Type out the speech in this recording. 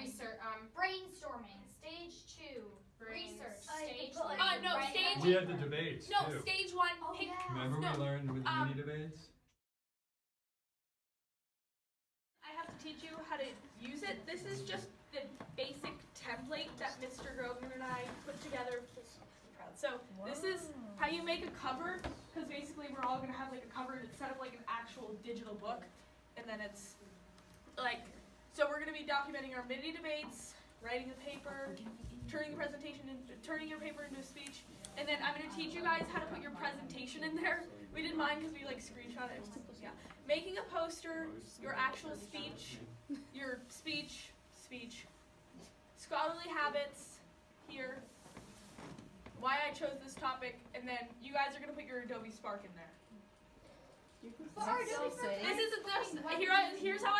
one. Research. Um. Brainstorming. Stage two. Brains. Research. I Stage put, three. Uh, no, writing stage- a We had the debates No, too. stage one. Oh, pick. yeah. Remember No, we learned with the um, mini debates? I have to teach you how to use it. This is just the basic template that Mr. Grogan and I put together. Proud. So this is how you make a cover, because basically we're all gonna have like a cover instead of like an actual digital book, and then it's like so we're gonna be documenting our mini debates, writing the paper, turning the presentation into turning your paper into a speech, and then I'm gonna teach you guys how to put your presentation in there. We did mine because we like screenshot it. Yeah, making a poster, your actual speech, your speech, speech, scholarly habits here. Why I chose this topic, and then you guys are gonna put your Adobe Spark in there. But our Adobe Spark- This is this, here. I, here's how I